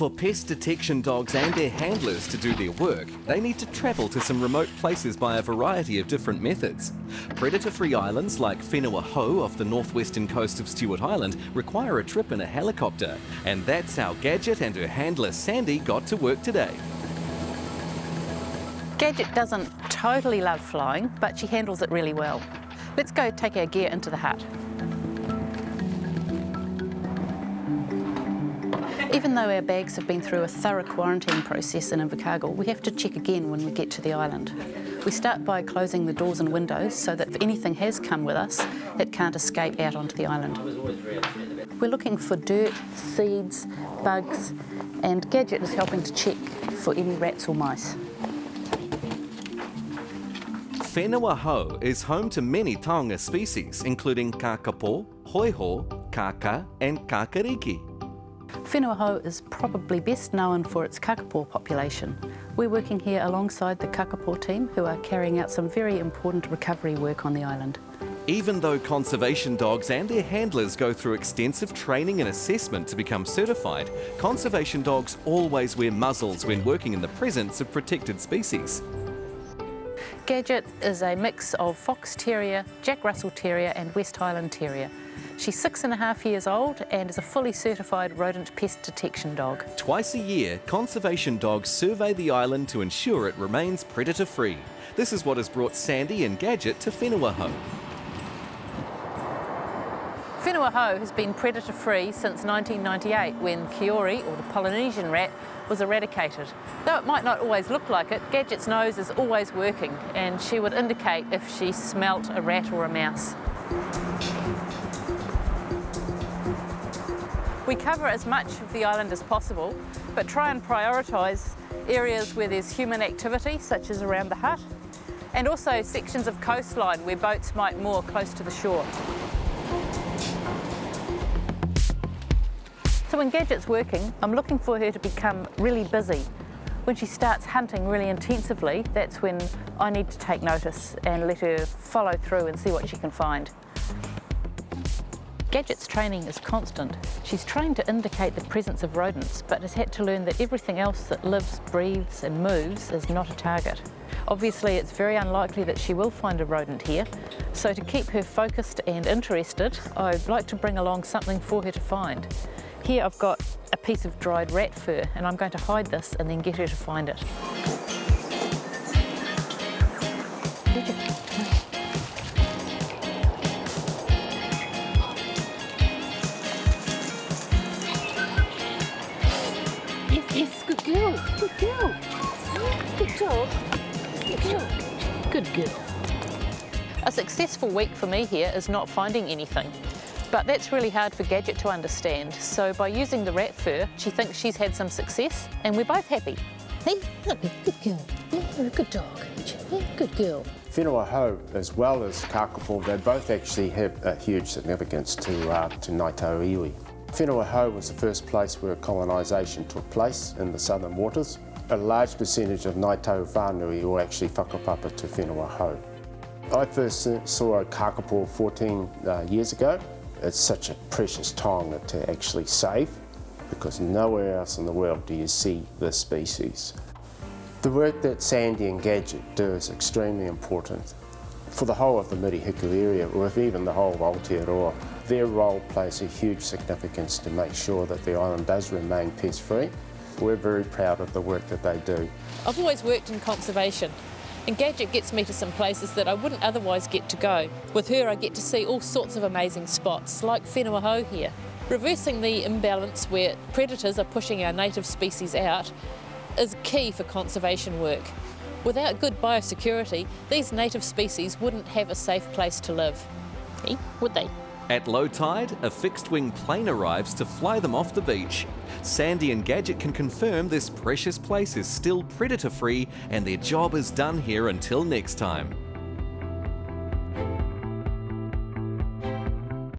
For pest detection dogs and their handlers to do their work, they need to travel to some remote places by a variety of different methods. Predator-free islands like Whenua Hou off the northwestern coast of Stewart Island require a trip in a helicopter. And that's how Gadget and her handler Sandy got to work today. Gadget doesn't totally love flying, but she handles it really well. Let's go take our gear into the hut. Even though our bags have been through a thorough quarantine process in Invercargill, we have to check again when we get to the island. We start by closing the doors and windows so that if anything has come with us, it can't escape out onto the island. We're looking for dirt, seeds, bugs, and Gadget is helping to check for any rats or mice. Whenua Hou is home to many taonga species, including kakapo, hoiho, kaka, and kakariki. Whenua Hou is probably best known for its kakapo population. We're working here alongside the kakapo team who are carrying out some very important recovery work on the island. Even though conservation dogs and their handlers go through extensive training and assessment to become certified, conservation dogs always wear muzzles when working in the presence of protected species. Gadget is a mix of Fox Terrier, Jack Russell Terrier and West Highland Terrier. She's six and a half years old and is a fully certified rodent pest detection dog. Twice a year, conservation dogs survey the island to ensure it remains predator-free. This is what has brought Sandy and Gadget to Whenua Hou. Whenua Hou has been predator-free since 1998 when Kiore, or the Polynesian rat, was eradicated. Though it might not always look like it, Gadget's nose is always working and she would indicate if she smelt a rat or a mouse. We cover as much of the island as possible, but try and prioritise areas where there's human activity, such as around the hut, and also sections of coastline where boats might moor close to the shore. When Gadget's working, I'm looking for her to become really busy. When she starts hunting really intensively, that's when I need to take notice and let her follow through and see what she can find. Gadget's training is constant. She's trained to indicate the presence of rodents, but has had to learn that everything else that lives, breathes and moves is not a target. Obviously, it's very unlikely that she will find a rodent here, so to keep her focused and interested, I'd like to bring along something for her to find. Here I've got a piece of dried rat fur, and I'm going to hide this and then get her to find it. Yes, yes, good girl, good girl. Good job, good job. Good girl. A successful week for me here is not finding anything. But that's really hard for Gadget to understand. So by using the rat fur, she thinks she's had some success and we're both happy. Hey, good girl. You're a good dog. Yeah, good girl. Whenua Hou, as well as Kakapo, they both actually have a huge significance to, uh, to Ngāi Tahu Iwi. Whenua Hou was the first place where colonisation took place in the southern waters a large percentage of Ngāi Tahu whānui will actually whakapapa to Whenua Hou. I first saw a kakapo 14 uh, years ago. It's such a precious taonga to actually save because nowhere else in the world do you see this species. The work that Sandy and Gadget do is extremely important. For the whole of the Murihiku area, or if even the whole of Aotearoa, their role plays a huge significance to make sure that the island does remain pest-free we're very proud of the work that they do. I've always worked in conservation and Gadget gets me to some places that I wouldn't otherwise get to go. With her I get to see all sorts of amazing spots, like Whenua here. Reversing the imbalance where predators are pushing our native species out is key for conservation work. Without good biosecurity, these native species wouldn't have a safe place to live. Eh? Would they? At low tide, a fixed-wing plane arrives to fly them off the beach. Sandy and Gadget can confirm this precious place is still predator-free and their job is done here until next time.